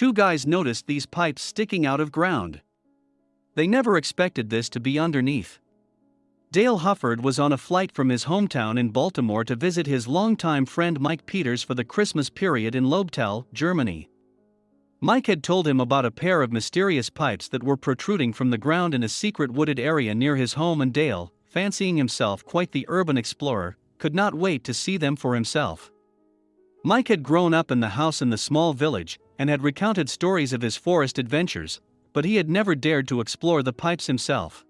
two guys noticed these pipes sticking out of ground. They never expected this to be underneath. Dale Hufford was on a flight from his hometown in Baltimore to visit his longtime friend Mike Peters for the Christmas period in Lobetal, Germany. Mike had told him about a pair of mysterious pipes that were protruding from the ground in a secret wooded area near his home, and Dale, fancying himself quite the urban explorer, could not wait to see them for himself. Mike had grown up in the house in the small village and had recounted stories of his forest adventures, but he had never dared to explore the pipes himself.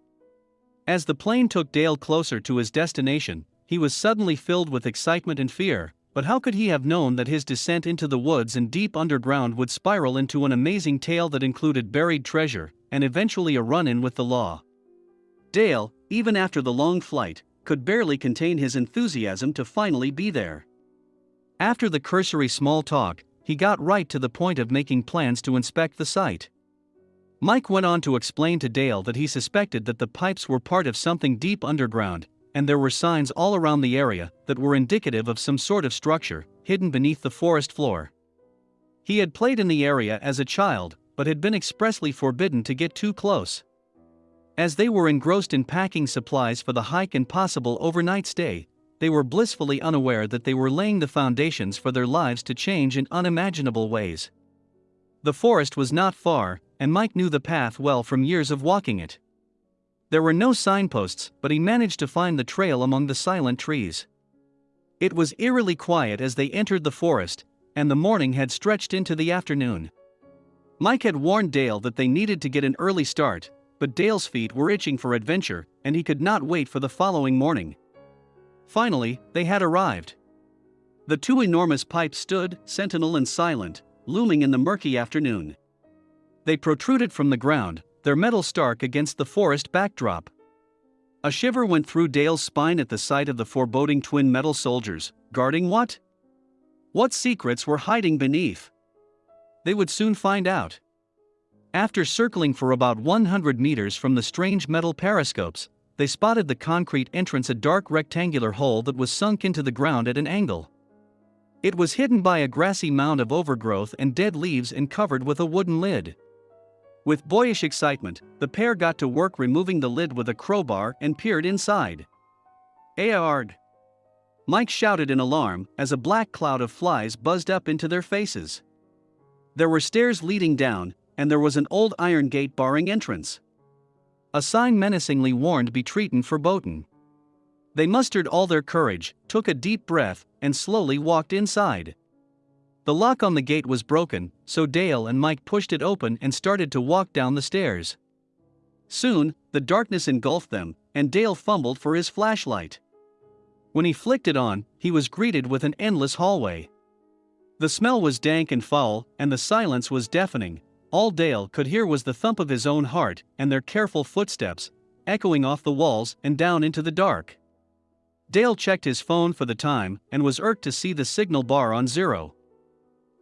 As the plane took Dale closer to his destination, he was suddenly filled with excitement and fear, but how could he have known that his descent into the woods and deep underground would spiral into an amazing tale that included buried treasure and eventually a run in with the law? Dale, even after the long flight, could barely contain his enthusiasm to finally be there. After the cursory small talk, he got right to the point of making plans to inspect the site. Mike went on to explain to Dale that he suspected that the pipes were part of something deep underground, and there were signs all around the area that were indicative of some sort of structure hidden beneath the forest floor. He had played in the area as a child, but had been expressly forbidden to get too close. As they were engrossed in packing supplies for the hike and possible overnight stay, they were blissfully unaware that they were laying the foundations for their lives to change in unimaginable ways. The forest was not far, and Mike knew the path well from years of walking it. There were no signposts, but he managed to find the trail among the silent trees. It was eerily quiet as they entered the forest, and the morning had stretched into the afternoon. Mike had warned Dale that they needed to get an early start, but Dale's feet were itching for adventure, and he could not wait for the following morning. Finally, they had arrived. The two enormous pipes stood, sentinel and silent, looming in the murky afternoon. They protruded from the ground, their metal stark against the forest backdrop. A shiver went through Dale's spine at the sight of the foreboding twin metal soldiers, guarding what? What secrets were hiding beneath? They would soon find out. After circling for about 100 meters from the strange metal periscopes, they spotted the concrete entrance a dark rectangular hole that was sunk into the ground at an angle. It was hidden by a grassy mound of overgrowth and dead leaves and covered with a wooden lid. With boyish excitement, the pair got to work removing the lid with a crowbar and peered inside. Aard! Mike shouted in alarm as a black cloud of flies buzzed up into their faces. There were stairs leading down, and there was an old iron gate barring entrance. A sign menacingly warned Betreten Verboten. They mustered all their courage, took a deep breath, and slowly walked inside. The lock on the gate was broken, so Dale and Mike pushed it open and started to walk down the stairs. Soon, the darkness engulfed them, and Dale fumbled for his flashlight. When he flicked it on, he was greeted with an endless hallway. The smell was dank and foul, and the silence was deafening, all Dale could hear was the thump of his own heart and their careful footsteps, echoing off the walls and down into the dark. Dale checked his phone for the time and was irked to see the signal bar on zero.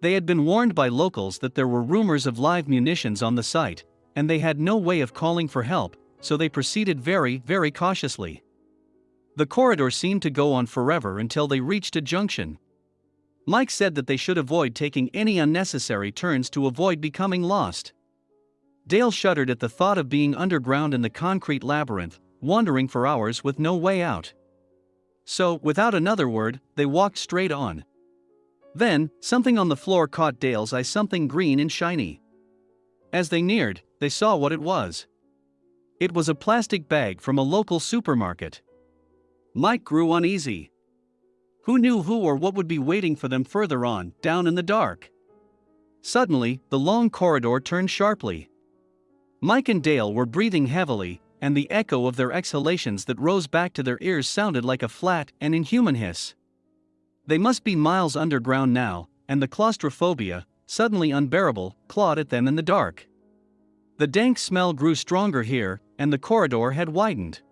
They had been warned by locals that there were rumors of live munitions on the site, and they had no way of calling for help, so they proceeded very, very cautiously. The corridor seemed to go on forever until they reached a junction. Mike said that they should avoid taking any unnecessary turns to avoid becoming lost. Dale shuddered at the thought of being underground in the concrete labyrinth, wandering for hours with no way out. So, without another word, they walked straight on. Then, something on the floor caught Dale's eye something green and shiny. As they neared, they saw what it was. It was a plastic bag from a local supermarket. Mike grew uneasy. Who knew who or what would be waiting for them further on, down in the dark? Suddenly, the long corridor turned sharply. Mike and Dale were breathing heavily, and the echo of their exhalations that rose back to their ears sounded like a flat and inhuman hiss. They must be miles underground now, and the claustrophobia, suddenly unbearable, clawed at them in the dark. The dank smell grew stronger here, and the corridor had widened.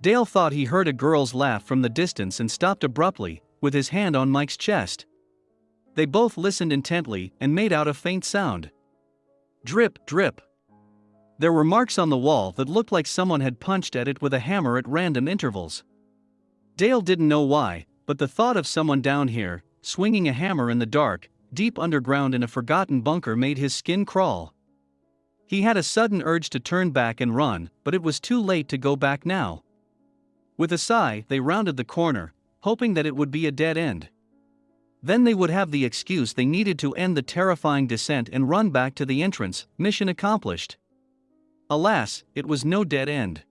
Dale thought he heard a girl's laugh from the distance and stopped abruptly, with his hand on Mike's chest. They both listened intently and made out a faint sound. Drip, drip. There were marks on the wall that looked like someone had punched at it with a hammer at random intervals. Dale didn't know why, but the thought of someone down here, swinging a hammer in the dark, deep underground in a forgotten bunker made his skin crawl. He had a sudden urge to turn back and run, but it was too late to go back now. With a sigh, they rounded the corner, hoping that it would be a dead end. Then they would have the excuse they needed to end the terrifying descent and run back to the entrance, mission accomplished. Alas, it was no dead end.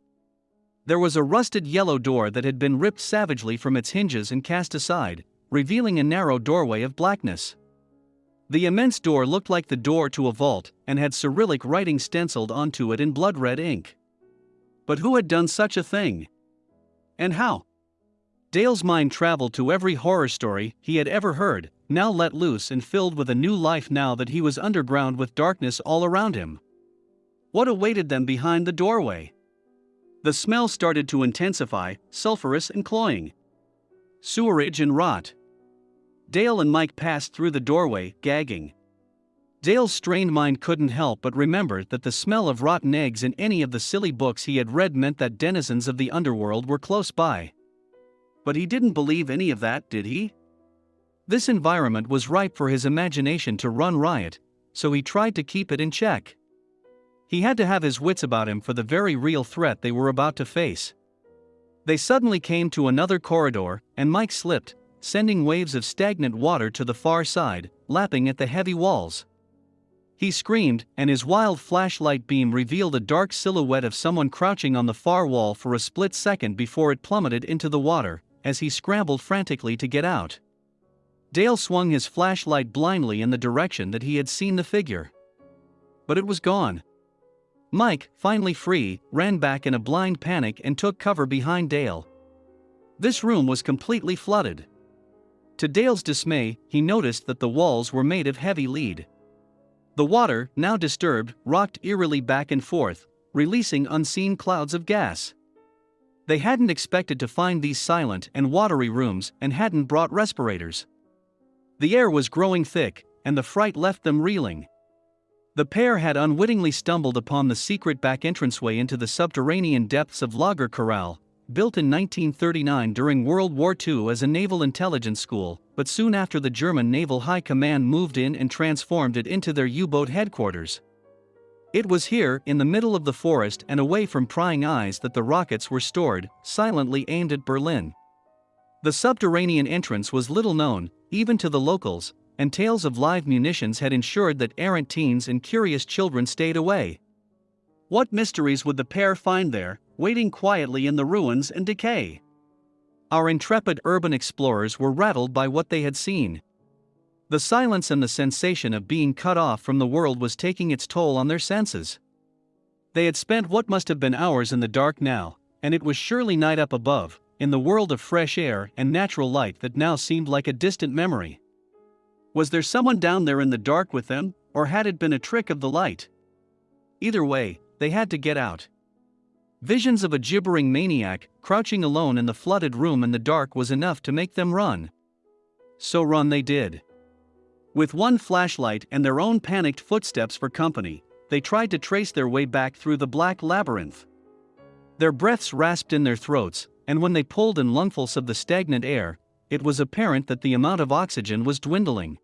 There was a rusted yellow door that had been ripped savagely from its hinges and cast aside, revealing a narrow doorway of blackness. The immense door looked like the door to a vault and had Cyrillic writing stenciled onto it in blood red ink. But who had done such a thing? And how? Dale's mind traveled to every horror story he had ever heard, now let loose and filled with a new life now that he was underground with darkness all around him. What awaited them behind the doorway? The smell started to intensify, sulphurous and cloying. Sewerage and rot. Dale and Mike passed through the doorway, gagging. Dale's strained mind couldn't help but remember that the smell of rotten eggs in any of the silly books he had read meant that denizens of the underworld were close by. But he didn't believe any of that, did he? This environment was ripe for his imagination to run riot, so he tried to keep it in check. He had to have his wits about him for the very real threat they were about to face. They suddenly came to another corridor, and Mike slipped, sending waves of stagnant water to the far side, lapping at the heavy walls. He screamed, and his wild flashlight beam revealed a dark silhouette of someone crouching on the far wall for a split second before it plummeted into the water, as he scrambled frantically to get out. Dale swung his flashlight blindly in the direction that he had seen the figure. But it was gone. Mike, finally free, ran back in a blind panic and took cover behind Dale. This room was completely flooded. To Dale's dismay, he noticed that the walls were made of heavy lead. The water, now disturbed, rocked eerily back and forth, releasing unseen clouds of gas. They hadn't expected to find these silent and watery rooms and hadn't brought respirators. The air was growing thick, and the fright left them reeling. The pair had unwittingly stumbled upon the secret back entranceway into the subterranean depths of Lager Koralle, built in 1939 during World War II as a naval intelligence school, but soon after the German Naval High Command moved in and transformed it into their U-boat headquarters. It was here, in the middle of the forest and away from prying eyes that the rockets were stored, silently aimed at Berlin. The subterranean entrance was little known, even to the locals, and tales of live munitions had ensured that errant teens and curious children stayed away. What mysteries would the pair find there, waiting quietly in the ruins and decay? Our intrepid urban explorers were rattled by what they had seen. The silence and the sensation of being cut off from the world was taking its toll on their senses. They had spent what must have been hours in the dark now, and it was surely night up above, in the world of fresh air and natural light that now seemed like a distant memory. Was there someone down there in the dark with them, or had it been a trick of the light? Either way, they had to get out. Visions of a gibbering maniac, crouching alone in the flooded room in the dark was enough to make them run. So run they did. With one flashlight and their own panicked footsteps for company, they tried to trace their way back through the black labyrinth. Their breaths rasped in their throats, and when they pulled in lungfuls of the stagnant air, it was apparent that the amount of oxygen was dwindling.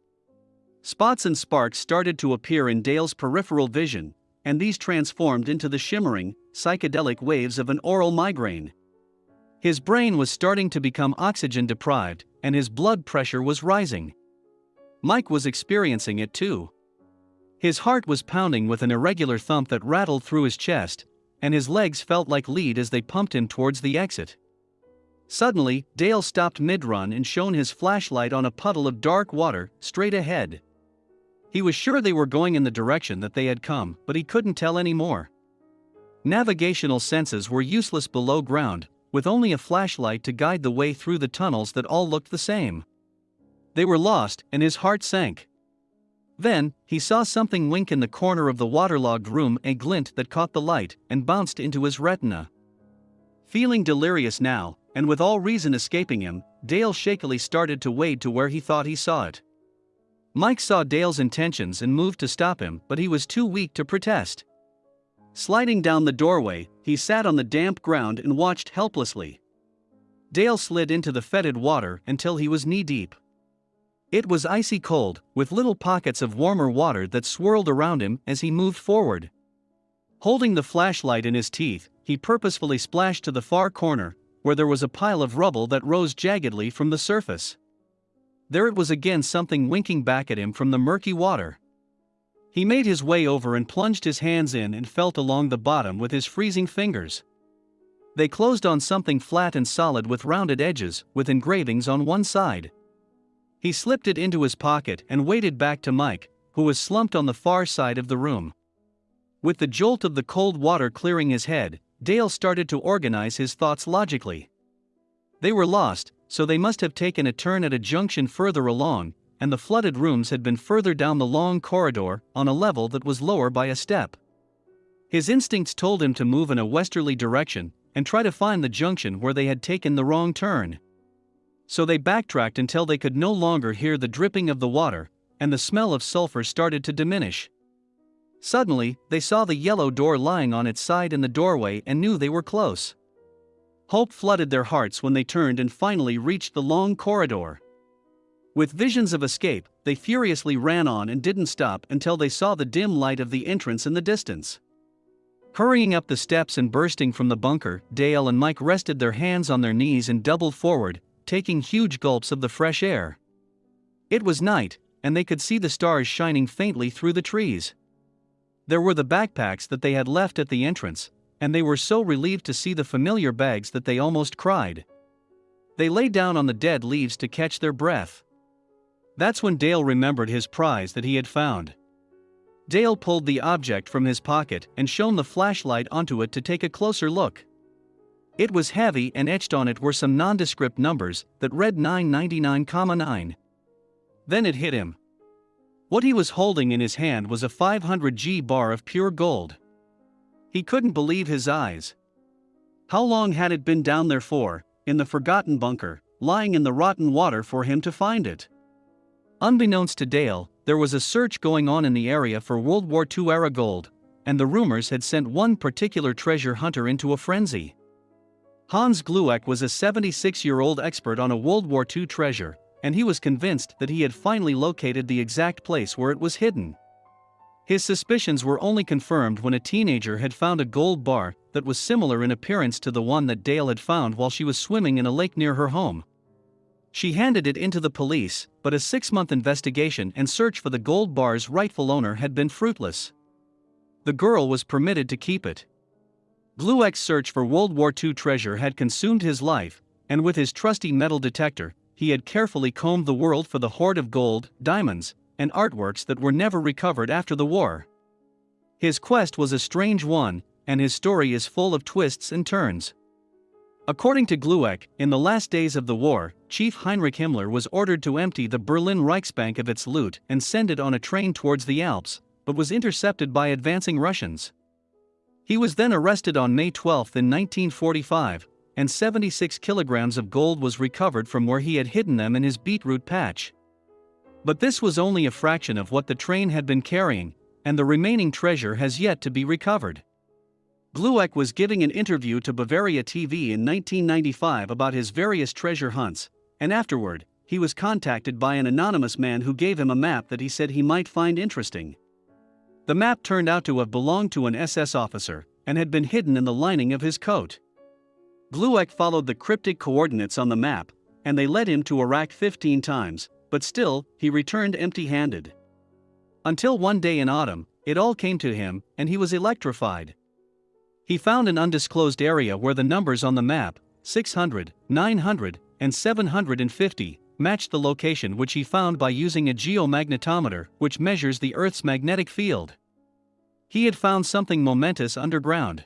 Spots and sparks started to appear in Dale's peripheral vision, and these transformed into the shimmering, psychedelic waves of an oral migraine. His brain was starting to become oxygen deprived, and his blood pressure was rising. Mike was experiencing it too. His heart was pounding with an irregular thump that rattled through his chest, and his legs felt like lead as they pumped him towards the exit. Suddenly, Dale stopped mid run and shone his flashlight on a puddle of dark water, straight ahead. He was sure they were going in the direction that they had come, but he couldn't tell any more. Navigational senses were useless below ground, with only a flashlight to guide the way through the tunnels that all looked the same. They were lost, and his heart sank. Then, he saw something wink in the corner of the waterlogged room, a glint that caught the light and bounced into his retina. Feeling delirious now, and with all reason escaping him, Dale shakily started to wade to where he thought he saw it. Mike saw Dale's intentions and moved to stop him, but he was too weak to protest. Sliding down the doorway, he sat on the damp ground and watched helplessly. Dale slid into the fetid water until he was knee deep. It was icy cold, with little pockets of warmer water that swirled around him as he moved forward. Holding the flashlight in his teeth, he purposefully splashed to the far corner, where there was a pile of rubble that rose jaggedly from the surface. There it was again something winking back at him from the murky water. He made his way over and plunged his hands in and felt along the bottom with his freezing fingers. They closed on something flat and solid with rounded edges, with engravings on one side. He slipped it into his pocket and waded back to Mike, who was slumped on the far side of the room. With the jolt of the cold water clearing his head, Dale started to organize his thoughts logically. They were lost, so they must have taken a turn at a junction further along, and the flooded rooms had been further down the long corridor, on a level that was lower by a step. His instincts told him to move in a westerly direction and try to find the junction where they had taken the wrong turn. So they backtracked until they could no longer hear the dripping of the water, and the smell of sulfur started to diminish. Suddenly, they saw the yellow door lying on its side in the doorway and knew they were close. Hope flooded their hearts when they turned and finally reached the long corridor. With visions of escape, they furiously ran on and didn't stop until they saw the dim light of the entrance in the distance. Hurrying up the steps and bursting from the bunker, Dale and Mike rested their hands on their knees and doubled forward, taking huge gulps of the fresh air. It was night, and they could see the stars shining faintly through the trees. There were the backpacks that they had left at the entrance, and they were so relieved to see the familiar bags that they almost cried. They lay down on the dead leaves to catch their breath. That's when Dale remembered his prize that he had found. Dale pulled the object from his pocket and shone the flashlight onto it to take a closer look. It was heavy and etched on it were some nondescript numbers that read 999,9. Then it hit him. What he was holding in his hand was a 500G bar of pure gold. He couldn't believe his eyes. How long had it been down there for, in the forgotten bunker, lying in the rotten water for him to find it? Unbeknownst to Dale, there was a search going on in the area for World War II era gold, and the rumors had sent one particular treasure hunter into a frenzy. Hans Glueck was a 76 year old expert on a World War II treasure, and he was convinced that he had finally located the exact place where it was hidden. His suspicions were only confirmed when a teenager had found a gold bar that was similar in appearance to the one that Dale had found while she was swimming in a lake near her home. She handed it into the police, but a six month investigation and search for the gold bar's rightful owner had been fruitless. The girl was permitted to keep it. Glueck's search for World War II treasure had consumed his life, and with his trusty metal detector, he had carefully combed the world for the hoard of gold, diamonds, and artworks that were never recovered after the war. His quest was a strange one, and his story is full of twists and turns. According to Glueck, in the last days of the war, Chief Heinrich Himmler was ordered to empty the Berlin Reichsbank of its loot and send it on a train towards the Alps, but was intercepted by advancing Russians. He was then arrested on May 12 in 1945, and 76 kilograms of gold was recovered from where he had hidden them in his beetroot patch. But this was only a fraction of what the train had been carrying, and the remaining treasure has yet to be recovered. Glueck was giving an interview to Bavaria TV in 1995 about his various treasure hunts, and afterward, he was contacted by an anonymous man who gave him a map that he said he might find interesting. The map turned out to have belonged to an SS officer and had been hidden in the lining of his coat. Glueck followed the cryptic coordinates on the map, and they led him to Iraq 15 times, but still, he returned empty handed. Until one day in autumn, it all came to him, and he was electrified. He found an undisclosed area where the numbers on the map 600, 900, and 750 matched the location which he found by using a geomagnetometer, which measures the Earth's magnetic field. He had found something momentous underground.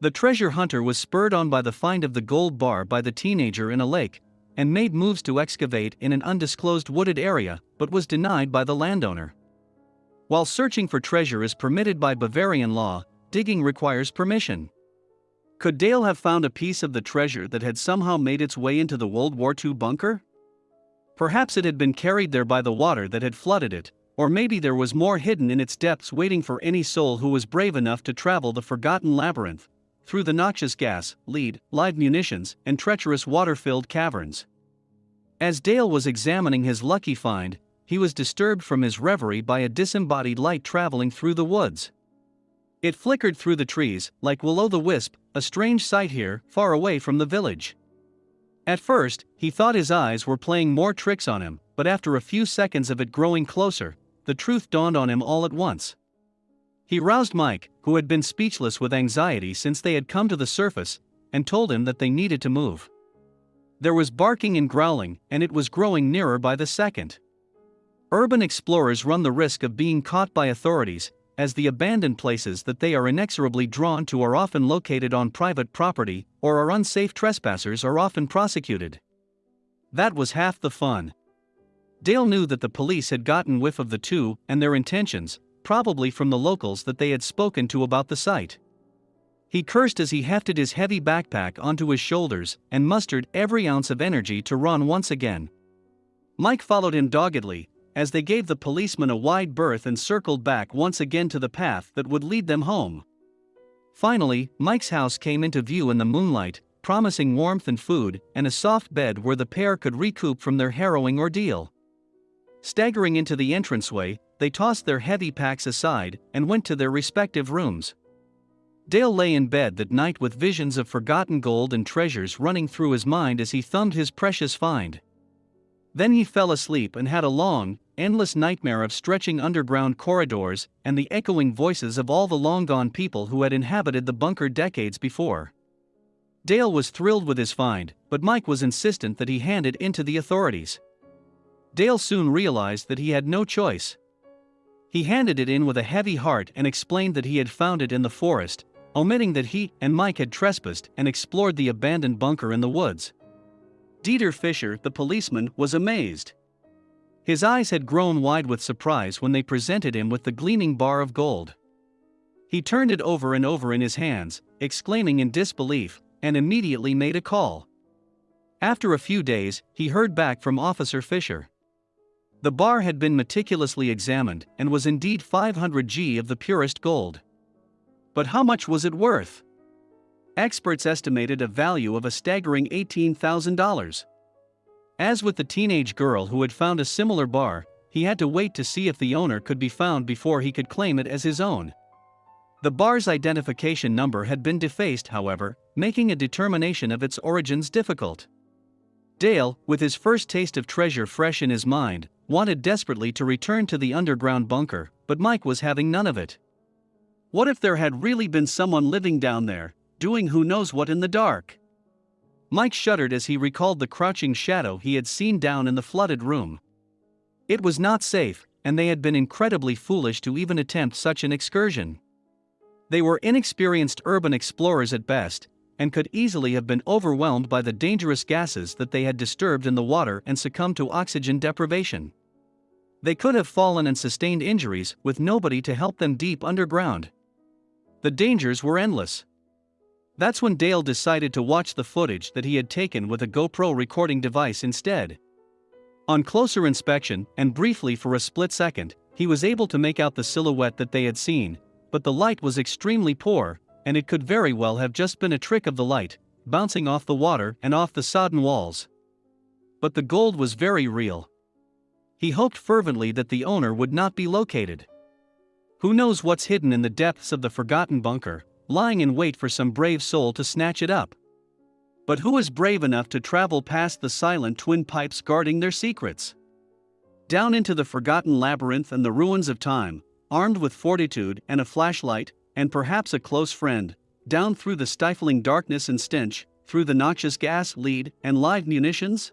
The treasure hunter was spurred on by the find of the gold bar by the teenager in a lake, and made moves to excavate in an undisclosed wooded area, but was denied by the landowner. While searching for treasure is permitted by Bavarian law, digging requires permission. Could Dale have found a piece of the treasure that had somehow made its way into the World War II bunker? Perhaps it had been carried there by the water that had flooded it, or maybe there was more hidden in its depths waiting for any soul who was brave enough to travel the forgotten labyrinth through the noxious gas, lead, live munitions, and treacherous water filled caverns. As Dale was examining his lucky find, he was disturbed from his reverie by a disembodied light traveling through the woods. It flickered through the trees, like Will o' the Wisp, a strange sight here, far away from the village. At first, he thought his eyes were playing more tricks on him, but after a few seconds of it growing closer, the truth dawned on him all at once. He roused Mike, who had been speechless with anxiety since they had come to the surface, and told him that they needed to move. There was barking and growling, and it was growing nearer by the second. Urban explorers run the risk of being caught by authorities, as the abandoned places that they are inexorably drawn to are often located on private property, or are unsafe trespassers are often prosecuted. That was half the fun. Dale knew that the police had gotten whiff of the two and their intentions, probably from the locals that they had spoken to about the site. He cursed as he hefted his heavy backpack onto his shoulders and mustered every ounce of energy to run once again. Mike followed him doggedly, as they gave the policeman a wide berth and circled back once again to the path that would lead them home. Finally, Mike's house came into view in the moonlight, promising warmth and food and a soft bed where the pair could recoup from their harrowing ordeal. Staggering into the entranceway, they tossed their heavy packs aside and went to their respective rooms. Dale lay in bed that night with visions of forgotten gold and treasures running through his mind as he thumbed his precious find. Then he fell asleep and had a long, endless nightmare of stretching underground corridors and the echoing voices of all the long gone people who had inhabited the bunker decades before. Dale was thrilled with his find, but Mike was insistent that he hand it in to the authorities. Dale soon realized that he had no choice. He handed it in with a heavy heart and explained that he had found it in the forest, omitting that he and Mike had trespassed and explored the abandoned bunker in the woods. Dieter Fischer, the policeman, was amazed. His eyes had grown wide with surprise when they presented him with the gleaming bar of gold. He turned it over and over in his hands, exclaiming in disbelief, and immediately made a call. After a few days, he heard back from Officer Fischer. The bar had been meticulously examined and was indeed 500 G of the purest gold. But how much was it worth? Experts estimated a value of a staggering $18,000. As with the teenage girl who had found a similar bar, he had to wait to see if the owner could be found before he could claim it as his own. The bar's identification number had been defaced, however, making a determination of its origins difficult. Dale, with his first taste of treasure fresh in his mind, wanted desperately to return to the underground bunker, but Mike was having none of it. What if there had really been someone living down there, doing who knows what in the dark? Mike shuddered as he recalled the crouching shadow he had seen down in the flooded room. It was not safe, and they had been incredibly foolish to even attempt such an excursion. They were inexperienced urban explorers at best, and could easily have been overwhelmed by the dangerous gases that they had disturbed in the water and succumbed to oxygen deprivation. They could have fallen and sustained injuries with nobody to help them deep underground. The dangers were endless. That's when Dale decided to watch the footage that he had taken with a GoPro recording device instead. On closer inspection, and briefly for a split second, he was able to make out the silhouette that they had seen, but the light was extremely poor, and it could very well have just been a trick of the light, bouncing off the water and off the sodden walls. But the gold was very real. He hoped fervently that the owner would not be located. Who knows what's hidden in the depths of the forgotten bunker, lying in wait for some brave soul to snatch it up? But who is brave enough to travel past the silent twin pipes guarding their secrets? Down into the forgotten labyrinth and the ruins of time, armed with fortitude and a flashlight, and perhaps a close friend, down through the stifling darkness and stench, through the noxious gas, lead, and live munitions?